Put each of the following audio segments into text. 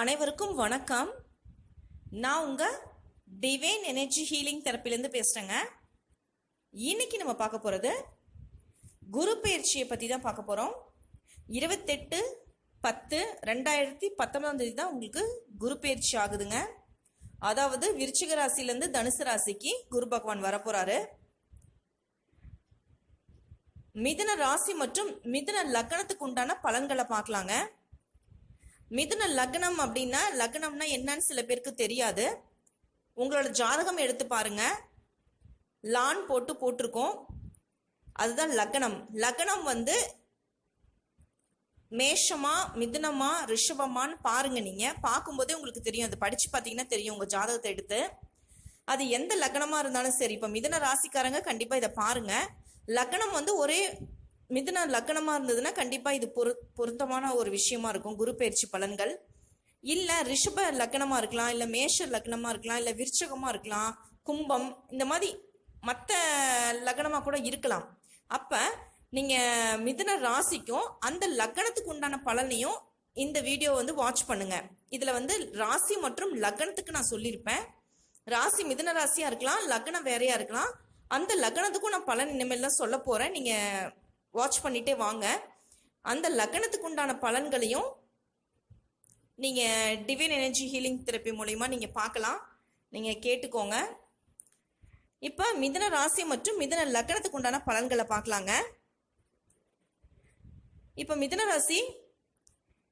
அனைவருக்கும் வணக்கம். நான் உங்கள் டிவைன் எனர்ஜி ஹீலிங் தெரப்பிலேருந்து பேசுகிறேங்க இன்னைக்கு நம்ம பார்க்க போகிறது குரு பயிற்சியை பற்றி தான் பார்க்க போகிறோம் இருபத்தெட்டு பத்து ரெண்டாயிரத்தி பத்தொன்பதாம் தேதி தான் உங்களுக்கு குரு பயிற்சி ஆகுதுங்க. அதாவது விருச்சிக ராசிலேருந்து தனுசு ராசிக்கு குரு பகவான் வரப்போகிறாரு மிதுன ராசி மற்றும் மிதுன லக்னத்துக்கு உண்டான பலன்களை பார்க்கலாங்க. மிதுன லக்னம் அப்படின்னா லக்னம்னா என்னன்னு சில பேருக்கு தெரியாது. உங்களோட ஜாதகம் எடுத்து பாருங்க. லான் போட்டு போட்டிருக்கோம். அதுதான் லக்னம். லக்னம் வந்து மேஷமா மிதுனமா ரிஷபமான்னு பாருங்க நீங்க. பார்க்கும்போதே உங்களுக்கு தெரியும். அது படிச்சு பார்த்தீங்கன்னா தெரியும் உங்க ஜாதகத்தை எடுத்து. அது எந்த லக்னமா இருந்தாலும் சரி. இப்போ மிதுன ராசிக்காரங்க கண்டிப்பா இதை பாருங்க. லக்னம் வந்து ஒரே மிதுன லக்னமா இருந்ததுன்னா கண்டிப்பாக இது பொரு பொருத்தமான ஒரு விஷயமா இருக்கும். குரு பயிற்சி பலன்கள். இல்லை ரிஷப லக்னமா இருக்கலாம் இல்லை மேஷ லக்னமாக இருக்கலாம் இல்லை விருச்சகமாக இருக்கலாம் கும்பம் இந்த மாதிரி மற்ற லக்னமா கூட இருக்கலாம். அப்போ நீங்கள் மிதுன ராசிக்கும் அந்த லக்னத்துக்கு உண்டான பலனையும் இந்த வீடியோ வந்து வாட்ச் பண்ணுங்க. இதில் வந்து ராசி மற்றும் லக்னத்துக்கு நான் சொல்லியிருப்பேன் ராசி மிதுன ராசியாக இருக்கலாம் லக்னம் வேறையாக இருக்கலாம். அந்த லக்னத்துக்கும் நான் பலன் இனிமேல் தான் சொல்ல போகிறேன் நீங்கள் வாட்ச் பண்ணிட்டே வாங்க. அந்த லக்னத்துக்கு உண்டான பலன்களையும் நீங்க டிவைன் எனர்ஜி ஹீலிங் தெரப்பி மூலிமா நீங்க பார்க்கலாம். நீங்க கேட்டுக்கோங்க. இப்ப மிதன ராசி மற்றும் மிதுன லக்னத்துக்கு உண்டான பலன்களை பார்க்கலாங்க. இப்ப மிதன ராசி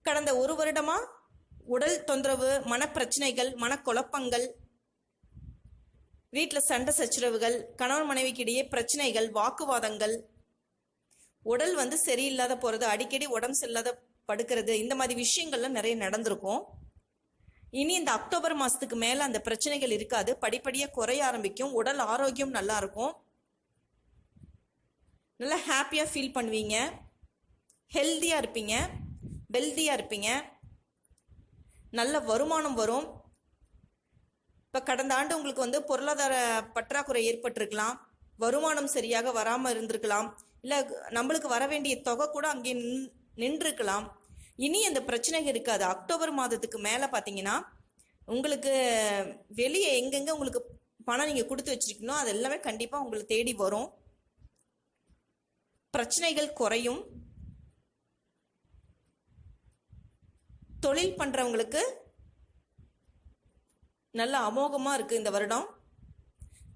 கடந்த ஒரு வருடமா உடல் தொந்தரவு மனப்பிரச்சனைகள் மனக்குழப்பங்கள் வீட்டில் சண்டை சச்சரவுகள் கணவன் மனைவிக்கு இடையே பிரச்சனைகள் வாக்குவாதங்கள் உடல் வந்து சரியில்லாத போகிறது அடிக்கடி உடம்பு சரியில்லாத படுக்கிறது இந்த மாதிரி விஷயங்கள்லாம் நிறைய நடந்திருக்கும். இனி இந்த அக்டோபர் மாதத்துக்கு மேலே அந்த பிரச்சனைகள் இருக்காது. படிப்படியாக குறைய ஆரம்பிக்கும். உடல் ஆரோக்கியம் நல்லா இருக்கும். நல்லா ஹாப்பியாக ஃபீல் பண்ணுவீங்க. ஹெல்த்தியாக இருப்பீங்க. வெல்தியாக இருப்பீங்க. நல்ல வருமானம் வரும். இப்போ கடந்த ஆண்டு உங்களுக்கு வந்து பொருளாதார பற்றாக்குறை ஏற்பட்டிருக்கலாம். வருமானம் சரியாக வராமல் இருந்திருக்கலாம். இல்லை நம்மளுக்கு வர வேண்டிய தொகை கூட அங்கே நின் நின்றுருக்கலாம். இனி அந்த பிரச்சனைகள் இருக்காது. அக்டோபர் மாதத்துக்கு மேலே பார்த்தீங்கன்னா உங்களுக்கு வெளியே எங்கெங்கே உங்களுக்கு பணம் நீங்கள் கொடுத்து வச்சிருக்கீங்களோ அது எல்லாமே கண்டிப்பாக உங்களை தேடி வரும். பிரச்சனைகள் குறையும். தொழில் பண்ணுறவங்களுக்கு நல்ல அமோகமாக இருக்குது இந்த வருடம்.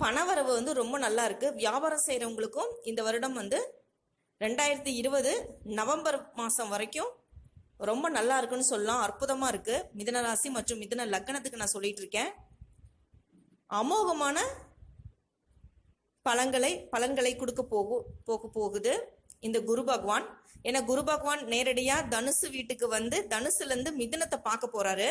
பணவரவு வந்து ரொம்ப நல்லா இருக்குது வியாபாரம் செய்கிறவங்களுக்கும் இந்த வருடம் வந்து ரெண்டாயிரத்தி இருபது நவம்பர் மாதம் வரைக்கும் ரொம்ப நல்லா இருக்குன்னு சொல்லலாம். அற்புதமாக இருக்குது மிதன ராசி மற்றும் மிதன லக்னத்துக்கு நான் சொல்லிட்டு இருக்கேன். அமோகமான பழங்களை பலன்களை கொடுக்க போகு போக போகுது. இந்த குரு பகவான். ஏன்னா குரு பகவான் நேரடியாக தனுசு வீட்டுக்கு வந்து தனுசுலேருந்து மிதனத்தை பார்க்க போகிறாரு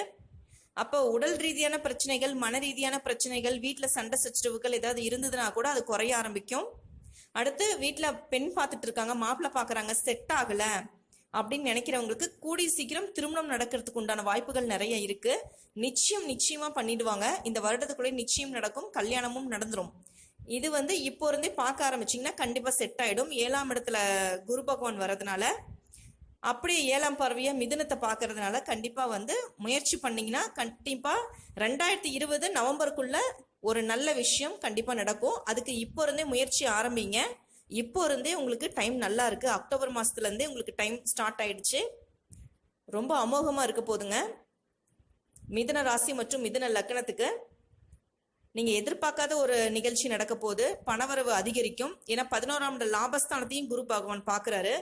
அப்போ உடல் ரீதியான பிரச்சனைகள் மன ரீதியான பிரச்சனைகள் வீட்டில் சண்டை சச்சரவுகள் ஏதாவது இருந்ததுன்னா கூட அது குறைய ஆரம்பிக்கும். அடுத்து வீட்டில் பெண் பார்த்துட்டு இருக்காங்க மாப்பிள்ளை பார்க்குறாங்க செட் ஆகலை அப்படின்னு நினைக்கிறவங்களுக்கு கூடிய சீக்கிரம் திருமணம் நடக்கிறதுக்கு உண்டான வாய்ப்புகள் நிறைய இருக்கு. நிச்சயம் நிச்சயமா பண்ணிடுவாங்க. இந்த வருடத்துக்குள்ளே நிச்சயம் நடக்கும் கல்யாணமும் நடந்துடும் இது வந்து இப்போ இருந்தே பார்க்க ஆரம்பிச்சிங்கன்னா கண்டிப்பாக செட் ஆகிடும் ஏழாம் இடத்துல குரு பகவான் வர்றதுனால அப்படியே ஏழாம் பார்வையா மிதுனத்தை பார்க்கறதுனால கண்டிப்பாக வந்து முயற்சி பண்ணீங்கன்னா கண்டிப்பாக ரெண்டாயிரத்தி இருபது நவம்பருக்குள்ள ஒரு நல்ல விஷயம் கண்டிப்பாக நடக்கும். அதுக்கு இப்போ இருந்தே முயற்சி ஆரம்பிங்க. இப்போ இருந்தே உங்களுக்கு டைம் நல்லா இருக்கு. அக்டோபர் மாதத்துலேருந்தே உங்களுக்கு டைம் ஸ்டார்ட் ஆயிடுச்சு. ரொம்ப அமோகமாக இருக்க போதுங்க. மிதன ராசி மற்றும் மிதன லக்னத்துக்கு நீங்கள் எதிர்பார்க்காத ஒரு நிகழ்ச்சி நடக்க போது பணவரவு அதிகரிக்கும். ஏன்னா பதினோராம் லாபஸ்தானத்தையும் குரு பகவான் பார்க்குறாரு.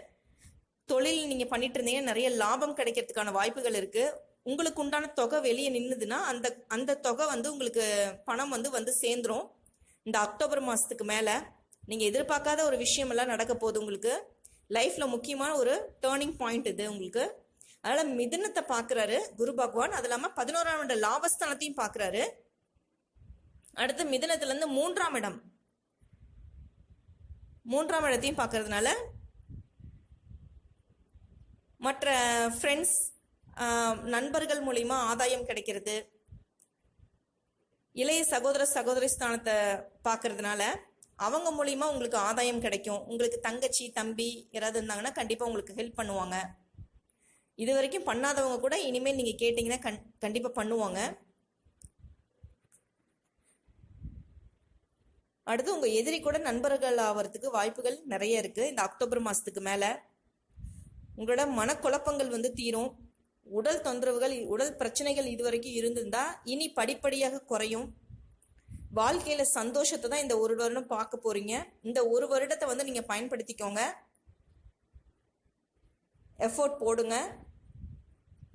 தொழில் நீங்கள் பண்ணிட்டு இருந்தீங்கன்னா நிறைய லாபம் கிடைக்கிறதுக்கான வாய்ப்புகள் இருக்கு. உங்களுக்கு உண்டான தொகை வெளியே நின்றுதுன்னா அந்த அந்த தொகை வந்து உங்களுக்கு பணம் வந்து வந்து சேர்ந்துரும். இந்த அக்டோபர் மாதத்துக்கு மேலே நீங்கள் எதிர்பார்க்காத ஒரு விஷயமெல்லாம் நடக்க போகுது உங்களுக்கு. லைஃப்பில் முக்கியமான ஒரு டேர்னிங் பாயிண்ட் இது உங்களுக்கு. அதனால் மிதுனத்தை பார்க்குறாரு குரு பகவான். அது இல்லாமல் பதினோராம் இட லாபஸ்தானத்தையும் பார்க்குறாரு. அடுத்து மிதுனத்துலேருந்து மூன்றாம் இடம். மூன்றாம் இடத்தையும் பார்க்கறதுனால மற்ற ஃப்ரெண்ட்ஸ் நண்பர்கள் மூலிமா ஆதாயம் கிடைக்கிறது. இளைய சகோதர சகோதரி ஸ்தானத்தை பார்க்கறதுனால அவங்க மூலிமா உங்களுக்கு ஆதாயம் கிடைக்கும். உங்களுக்கு தங்கச்சி தம்பி யாராவது இருந்தாங்கன்னா கண்டிப்பாக உங்களுக்கு ஹெல்ப் பண்ணுவாங்க. இது வரைக்கும் பண்ணாதவங்க கூட இனிமேல் நீங்கள் கேட்டிங்கன்னா கண் கண்டிப்பாக பண்ணுவாங்க. அடுத்து உங்கள் எதிரி கூட நண்பர்கள் ஆகிறதுக்கு வாய்ப்புகள் நிறைய இருக்குது இந்த அக்டோபர் மாதத்துக்கு மேலே உங்களோட மனக்குழப்பங்கள் வந்து தீரும். உடல் தொந்தரவுகள் உடல் பிரச்சனைகள் இதுவரைக்கும் இருந்திருந்தா இனி படிப்படியாக குறையும். வாழ்க்கையில சந்தோஷத்தை தான் இந்த ஒரு வருடம் பார்க்க போறீங்க. இந்த ஒரு வருடத்தை வந்து நீங்க பயன்படுத்திக்கோங்க. எஃபோர்ட் போடுங்க.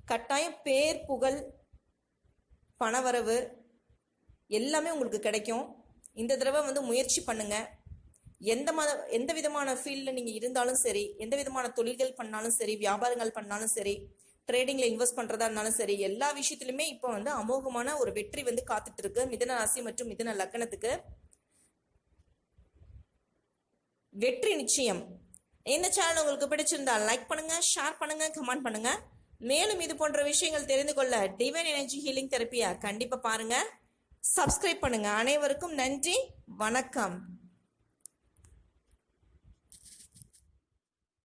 கட்டாயம் பேர் புகழ் பணவரவு எல்லாமே உங்களுக்கு கிடைக்கும். இந்த தடவை வந்து முயற்சி பண்ணுங்க. எந்த மத எந்த விதமான ஃபீல்டில் நீங்கள் இருந்தாலும் சரி எந்த விதமான தொழில்கள் பண்ணாலும் சரி வியாபாரங்கள் பண்ணாலும் சரி ட்ரேடிங்கில் இன்வெஸ்ட் பண்ணுறதா இருந்தாலும் சரி எல்லா விஷயத்திலுமே இப்போ வந்து அமோகமான ஒரு வெற்றி வந்து காத்துட்டு இருக்கு. மிதன ராசி மற்றும் மிதன லக்கணத்துக்கு. வெற்றி நிச்சயம். இந்த சேனல் உங்களுக்கு பிடிச்சிருந்தா லைக் பண்ணுங்க ஷேர் பண்ணுங்க கமெண்ட் பண்ணுங்க. மேலும் இது போன்ற விஷயங்கள் தெரிந்து கொள்ள டிவைன் எனர்ஜி ஹீலிங் தெரப்பியா கண்டிப்பா பாருங்க. சப்ஸ்கிரைப் பண்ணுங்க. அனைவருக்கும் நன்றி. வணக்கம்.